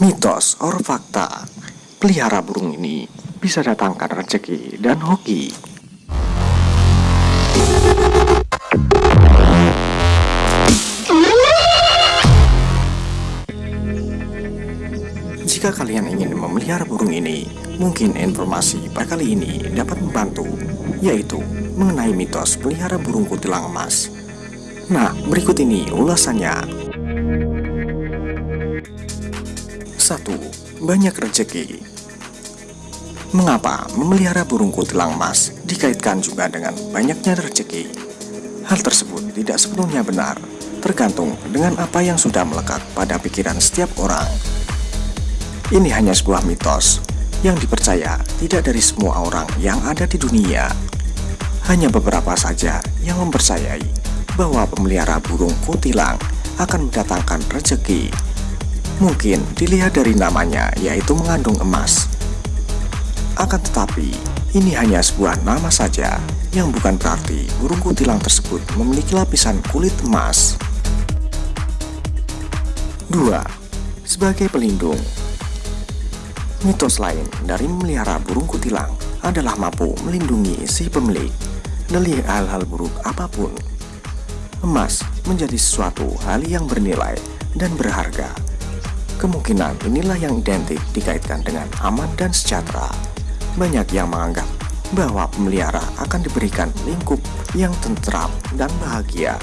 Mitos or fakta, pelihara burung ini bisa datangkan rezeki dan hoki. Jika kalian ingin memelihara burung ini, mungkin informasi pada kali ini dapat membantu, yaitu mengenai mitos pelihara burung kutilang emas. Nah, berikut ini ulasannya. 1. Banyak rezeki Mengapa memelihara burung kutilang emas dikaitkan juga dengan banyaknya rezeki? Hal tersebut tidak sepenuhnya benar, tergantung dengan apa yang sudah melekat pada pikiran setiap orang. Ini hanya sebuah mitos yang dipercaya tidak dari semua orang yang ada di dunia. Hanya beberapa saja yang mempercayai bahwa pemelihara burung kutilang akan mendatangkan rezeki Mungkin dilihat dari namanya yaitu mengandung emas. Akan tetapi, ini hanya sebuah nama saja yang bukan berarti burung kutilang tersebut memiliki lapisan kulit emas. 2. Sebagai pelindung Mitos lain dari memelihara burung kutilang adalah mampu melindungi si pemilik dari hal-hal buruk apa pun. Emas menjadi sesuatu hal yang bernilai dan berharga Kemungkinan inilah yang identik dikaitkan dengan aman dan sejahtera. Banyak yang menganggap bahwa pemelihara akan diberikan lingkup yang tentram dan bahagia.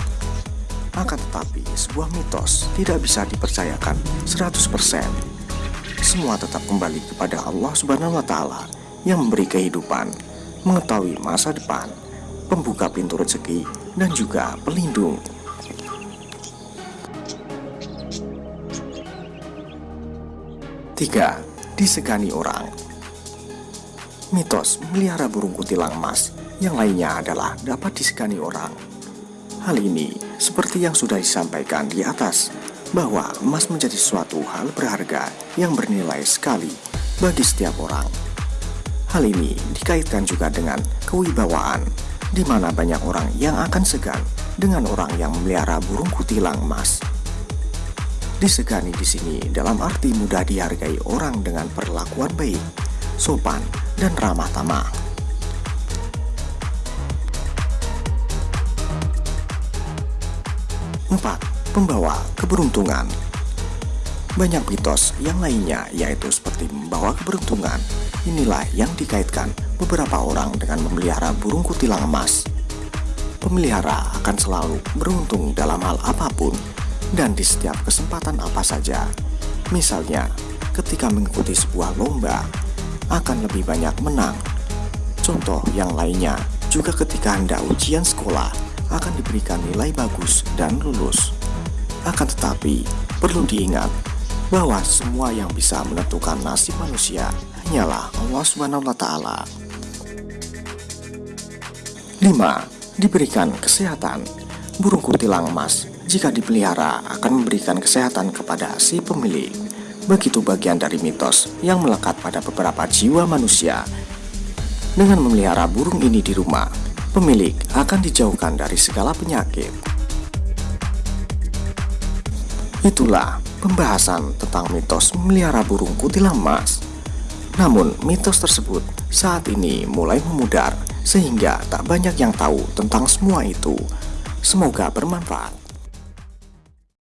Akan tetapi, sebuah mitos tidak bisa dipercayakan 100%. Semua tetap kembali kepada Allah Subhanahu wa taala yang memberi kehidupan, mengetahui masa depan, pembuka pintu rezeki dan juga pelindung. 3. Disegani orang Mitos memelihara burung kutilang emas yang lainnya adalah dapat disegani orang. Hal ini seperti yang sudah disampaikan di atas, bahwa emas menjadi suatu hal berharga yang bernilai sekali bagi setiap orang. Hal ini dikaitkan juga dengan kewibawaan, di mana banyak orang yang akan segan dengan orang yang memelihara burung kutilang emas. Disegani di sini dalam arti mudah dihargai orang dengan perlakuan baik, sopan, dan ramah tamah. Empat, pembawa keberuntungan. Banyak mitos yang lainnya yaitu seperti membawa keberuntungan. Inilah yang dikaitkan beberapa orang dengan memelihara burung kutilang emas. Pemelihara akan selalu beruntung dalam hal apa pun dan di setiap kesempatan apa saja. Misalnya, ketika mengikuti sebuah lomba, akan lebih banyak menang. Contoh yang lainnya, juga ketika hendak ujian sekolah, akan diberikan nilai bagus dan lulus. Akan tetapi, perlu diingat bahwa semua yang bisa menentukan nasib manusia hanyalah Allah Subhanahu wa taala. 5. Diberikan kesehatan. Burung kutilang emas jika dipelihara akan memberikan kesehatan kepada si pemilik. Begitu bagian dari mitos yang melekat pada beberapa jiwa manusia. Dengan memelihara burung ini di rumah, pemilik akan dijauhkan dari segala penyakit. Itulah pembahasan tentang mitos memelihara burung kutilang emas. Namun, mitos tersebut saat ini mulai memudar sehingga tak banyak yang tahu tentang semua itu. Semoga bermanfaat.